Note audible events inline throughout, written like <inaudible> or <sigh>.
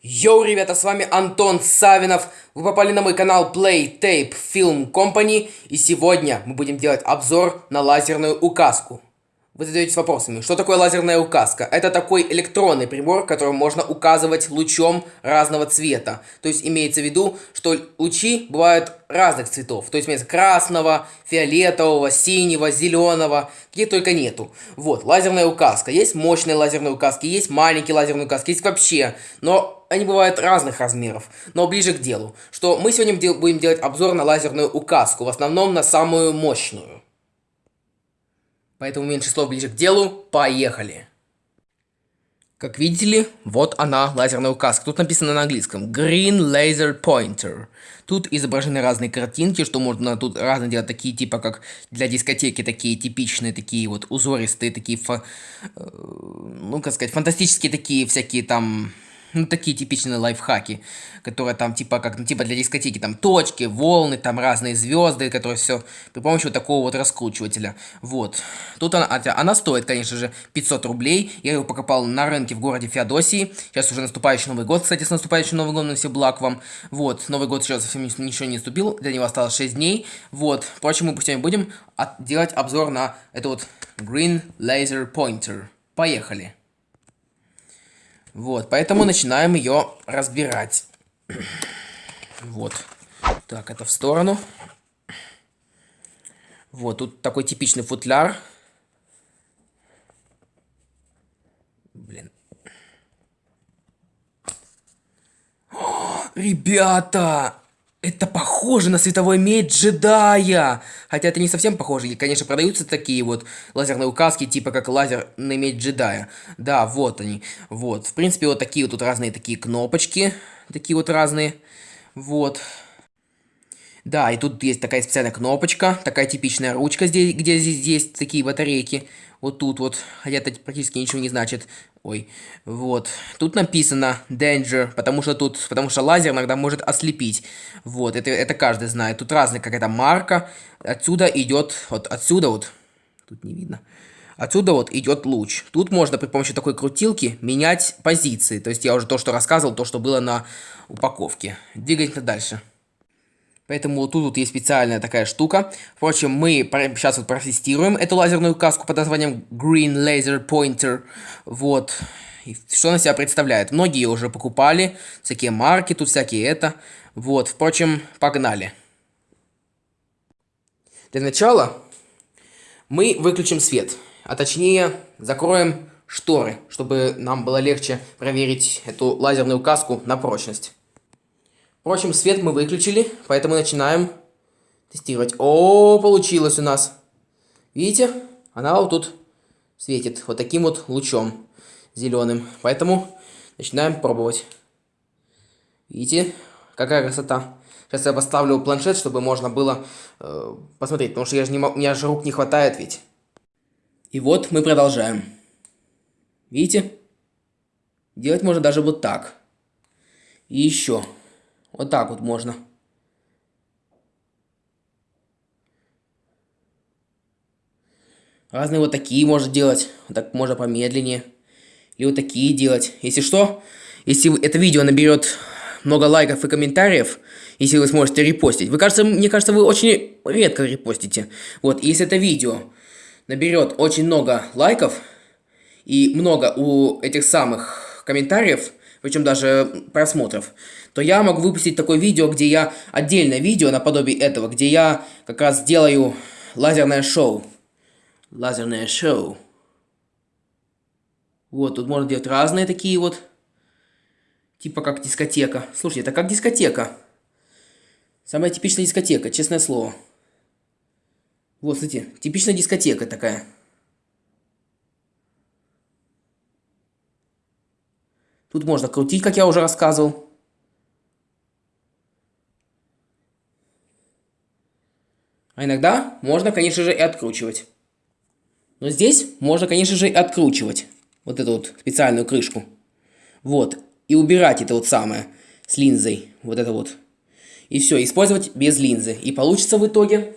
Йоу, ребята, с вами Антон Савинов. Вы попали на мой канал Play Tape Film Company. И сегодня мы будем делать обзор на лазерную указку. Вы задаетесь вопросами, что такое лазерная указка? Это такой электронный прибор, которым можно указывать лучом разного цвета. То есть имеется в виду, что лучи бывают разных цветов. То есть имеется красного, фиолетового, синего, зеленого, какие только нету. Вот, лазерная указка. Есть мощные лазерные указки, есть маленькие лазерные указки, есть вообще. Но они бывают разных размеров, но ближе к делу. Что мы сегодня будем делать обзор на лазерную указку, в основном на самую мощную. Поэтому меньше слов ближе к делу. Поехали! Как видите вот она, лазерная указка. Тут написано на английском Green Laser Pointer. Тут изображены разные картинки, что можно тут разные делать, такие типа как для дискотеки, такие типичные, такие вот узористые, такие, фа, э, ну как сказать, фантастические такие всякие там ну, такие типичные лайфхаки, которые там, типа, как, ну, типа для дискотеки, там, точки, волны, там, разные звезды, которые все при помощи вот такого вот раскручивателя. Вот. Тут она, она стоит, конечно же, 500 рублей. Я его покупал на рынке в городе Феодосии. Сейчас уже наступающий Новый год, кстати, с наступающим Новым годом, все благ вам. Вот. Новый год еще совсем ничего не наступил, для него осталось 6 дней. Вот. Впрочем, мы сегодня будем делать обзор на это вот Green Laser Pointer. Поехали. Вот, поэтому начинаем ее разбирать. Вот. Так, это в сторону. Вот, тут такой типичный футляр. Блин. О, ребята! Это похоже на световой меч джедая. Хотя это не совсем похоже. И, конечно, продаются такие вот лазерные указки, типа как лазерный меч джедая. Да, вот они. Вот. В принципе, вот такие вот тут разные такие кнопочки. Такие вот разные. Вот. Да, и тут есть такая специальная кнопочка, такая типичная ручка, здесь, где здесь есть такие батарейки. Вот тут вот, хотя это практически ничего не значит. Ой, вот. Тут написано danger, потому что тут, потому что лазер иногда может ослепить. Вот, это, это каждый знает. Тут разная какая-то марка. Отсюда идет, вот отсюда вот, тут не видно. Отсюда вот идет луч. Тут можно при помощи такой крутилки менять позиции. То есть я уже то, что рассказывал, то, что было на упаковке. Двигайте дальше. Поэтому тут, тут есть специальная такая штука. Впрочем, мы сейчас вот протестируем эту лазерную каску под названием Green Laser Pointer. Вот. И что она себя представляет? Многие уже покупали. Всякие марки, тут всякие это. Вот. Впрочем, погнали. Для начала мы выключим свет. А точнее, закроем шторы, чтобы нам было легче проверить эту лазерную каску на прочность. Впрочем, свет мы выключили, поэтому начинаем тестировать. О, получилось у нас. Видите? Она вот тут светит вот таким вот лучом зеленым. Поэтому начинаем пробовать. Видите? Какая красота. Сейчас я поставлю планшет, чтобы можно было э, посмотреть, потому что я же не, у меня же рук не хватает ведь. И вот мы продолжаем. Видите? Делать можно даже вот так. И еще. Вот так вот можно. Разные вот такие можно делать. Вот так можно помедленнее. Или вот такие делать. Если что, если это видео наберет много лайков и комментариев, если вы сможете репостить. Вы, кажется, мне кажется, вы очень редко репостите. Вот, если это видео наберет очень много лайков и много у этих самых комментариев, причем даже просмотров, то я могу выпустить такое видео, где я отдельное видео наподобие этого, где я как раз делаю лазерное шоу. Лазерное шоу. Вот, тут можно делать разные такие вот. Типа как дискотека. Слушайте, это как дискотека. Самая типичная дискотека, честное слово. Вот, смотрите, типичная дискотека такая. Тут можно крутить, как я уже рассказывал. А иногда можно, конечно же, и откручивать. Но здесь можно, конечно же, и откручивать вот эту вот специальную крышку. Вот. И убирать это вот самое с линзой. Вот это вот. И все, использовать без линзы. И получится в итоге...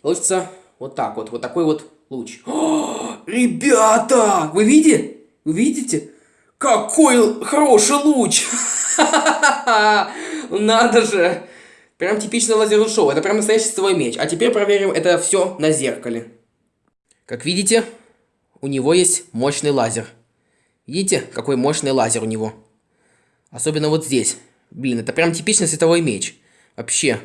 Получится вот так вот. Вот такой вот луч. О, <gasps> ребята! Вы видите? Вы видите? Какой хороший луч! <laughs> Надо же! Прям типичное лазерное шоу. Это прям настоящий световой меч. А теперь проверим это все на зеркале. Как видите, у него есть мощный лазер. Видите, какой мощный лазер у него? Особенно вот здесь. Блин, это прям типичный световой меч. Вообще.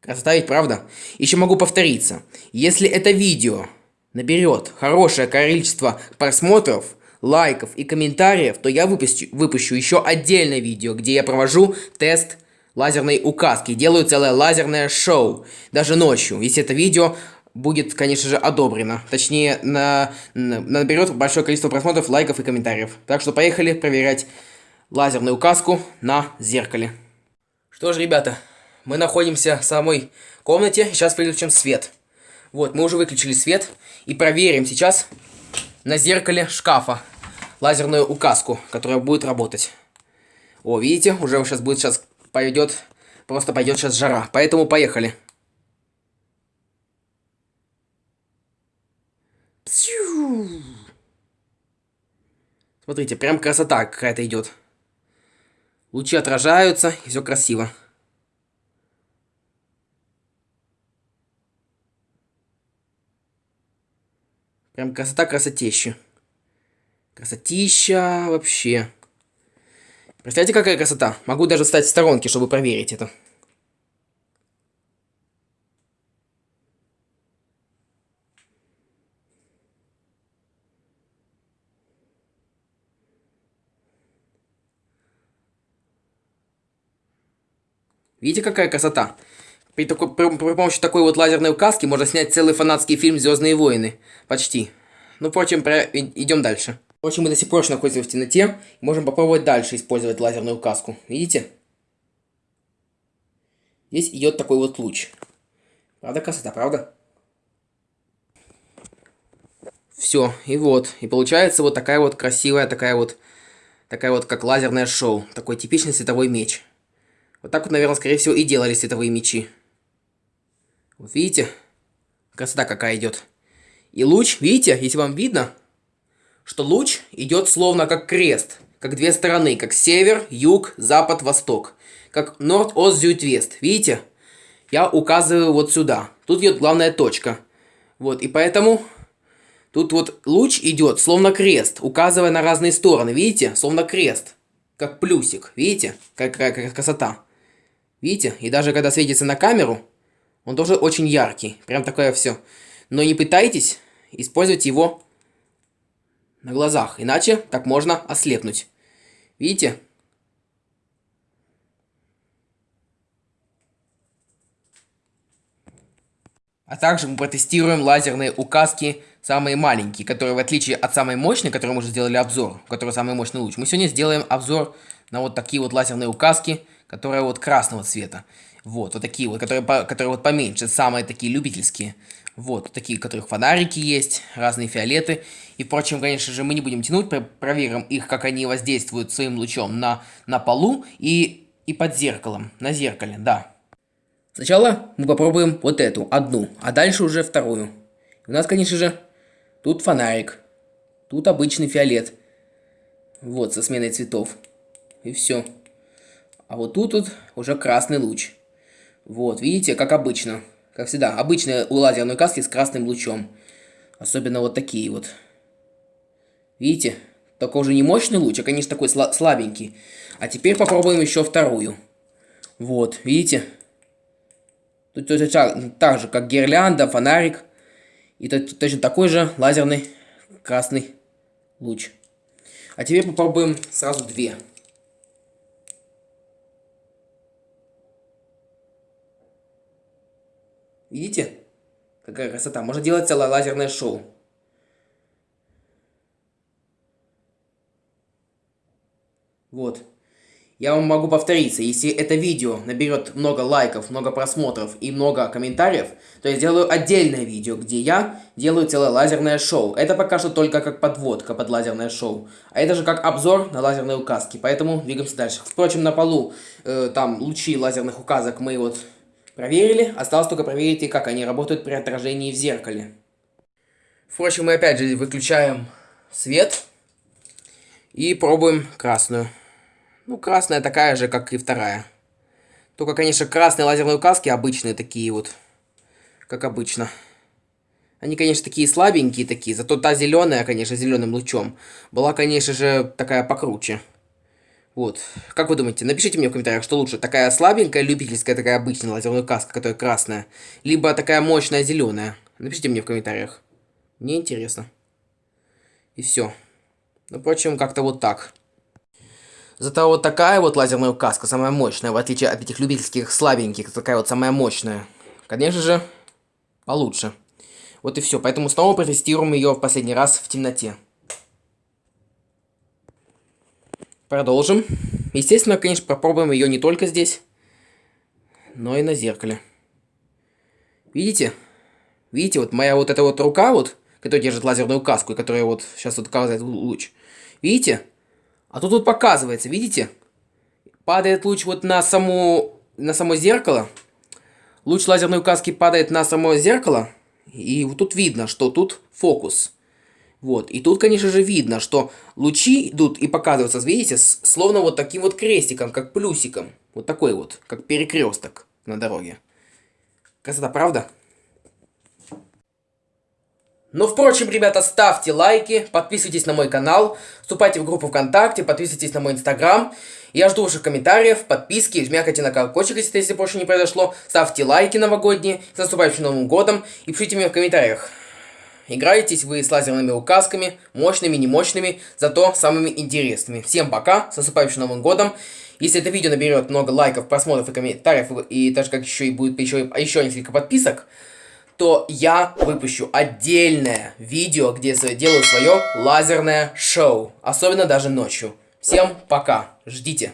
Красота ведь, правда? Еще могу повториться. Если это видео наберет хорошее количество просмотров, лайков и комментариев, то я выпущу, выпущу еще отдельное видео, где я провожу тест лазерной указки, делаю целое лазерное шоу, даже ночью, если это видео будет, конечно же, одобрено. Точнее, на, на, наберет большое количество просмотров, лайков и комментариев. Так что поехали проверять лазерную указку на зеркале. Что ж, ребята, мы находимся в самой комнате, сейчас выключим свет. Вот, мы уже выключили свет и проверим сейчас на зеркале шкафа лазерную указку, которая будет работать. О, видите, уже сейчас будет сейчас пойдет, просто пойдет сейчас жара. Поэтому поехали. Смотрите, прям красота какая-то идет. Лучи отражаются, и все красиво. Прям красота красотища. Красотища вообще. Представляете, какая красота? Могу даже встать в сторонке, чтобы проверить это. Видите, какая красота? При, такой, при, при помощи такой вот лазерной указки можно снять целый фанатский фильм «Звездные войны». Почти. Ну, впрочем, про... идем дальше. Впрочем, мы до сих пор находимся в темноте. Можем попробовать дальше использовать лазерную указку. Видите? Здесь идет такой вот луч. Правда красота, правда? Все, и вот. И получается вот такая вот красивая, такая вот, такая вот как лазерное шоу. Такой типичный световой меч. Вот так вот, наверное, скорее всего, и делали световые мечи. Вот видите? Красота какая идет. И луч, видите, если вам видно, что луч идет словно как крест, как две стороны, как север, юг, запад, восток, как норд, ост, зюд, вест. Видите? Я указываю вот сюда. Тут идет главная точка. Вот, и поэтому тут вот луч идет словно крест, указывая на разные стороны. Видите? Словно крест. Как плюсик. Видите? Какая, какая красота. Видите? И даже когда светится на камеру, он тоже очень яркий. Прям такое все. Но не пытайтесь использовать его на глазах, иначе так можно ослепнуть. Видите? А также мы протестируем лазерные указки, самые маленькие, которые в отличие от самой мощной, которую мы уже сделали обзор, у которой самый мощный луч, мы сегодня сделаем обзор на вот такие вот лазерные указки, которые вот красного цвета. Вот, вот такие вот, которые, которые вот поменьше, самые такие любительские. Вот, такие, у которых фонарики есть, разные фиолеты. И, впрочем, конечно же, мы не будем тянуть, проверим их, как они воздействуют своим лучом на, на полу и, и под зеркалом, на зеркале, да. Сначала мы попробуем вот эту, одну, а дальше уже вторую. У нас, конечно же, тут фонарик, тут обычный фиолет. Вот, со сменой цветов. И все. А вот тут вот уже красный луч. Вот, видите, как обычно. Как всегда, обычные у лазерной каски с красным лучом. Особенно вот такие вот. Видите? Только уже не мощный луч, а, конечно, такой слабенький. А теперь попробуем еще вторую. Вот, видите? Тут точно так, так же, как гирлянда, фонарик. И точно такой же лазерный красный луч. А теперь попробуем сразу две. Видите? Какая красота. Можно делать целое лазерное шоу. Вот. Я вам могу повториться, если это видео наберет много лайков, много просмотров и много комментариев, то я сделаю отдельное видео, где я делаю целое лазерное шоу. Это пока что только как подводка под лазерное шоу. А это же как обзор на лазерные указки, поэтому двигаемся дальше. Впрочем, на полу э, там лучи лазерных указок мы вот Проверили, осталось только проверить, как они работают при отражении в зеркале. Впрочем, мы опять же выключаем свет. И пробуем красную. Ну, красная такая же, как и вторая. Только, конечно, красные лазерные указки обычные такие вот. Как обычно. Они, конечно, такие слабенькие такие. Зато та зеленая, конечно, зеленым лучом. Была, конечно же, такая покруче. Вот. Как вы думаете, напишите мне в комментариях, что лучше. Такая слабенькая, любительская, такая обычная лазерная указка, которая красная. Либо такая мощная зеленая. Напишите мне в комментариях. Мне интересно. И все. Ну, впрочем, как-то вот так. Зато вот такая вот лазерная указка, самая мощная, в отличие от этих любительских слабеньких, такая вот самая мощная. Конечно же, получше. Вот и все. Поэтому снова протестируем ее в последний раз в темноте. Продолжим. Естественно, конечно, попробуем ее не только здесь, но и на зеркале. Видите? Видите, вот моя вот эта вот рука вот, которая держит лазерную каску, и которая вот сейчас вот указывает луч. Видите? А тут вот показывается, видите? Падает луч вот на саму, на само зеркало. Луч лазерной указки падает на само зеркало. И вот тут видно, что тут фокус. Вот. И тут, конечно же, видно, что лучи идут и показываются, видите, словно вот таким вот крестиком, как плюсиком. Вот такой вот, как перекресток на дороге. Красота, правда? Ну, впрочем, ребята, ставьте лайки, подписывайтесь на мой канал, вступайте в группу ВКонтакте, подписывайтесь на мой Инстаграм. Я жду ваших комментариев, подписки, жмякайте на колокольчик, если больше не произошло. Ставьте лайки новогодние, с наступающим Новым Годом и пишите мне в комментариях. Играетесь вы с лазерными указками, мощными, немощными, зато самыми интересными. Всем пока, с наступающим Новым Годом. Если это видео наберет много лайков, просмотров и комментариев, и даже как еще и будет еще, еще несколько подписок, то я выпущу отдельное видео, где делаю свое лазерное шоу. Особенно даже ночью. Всем пока. Ждите.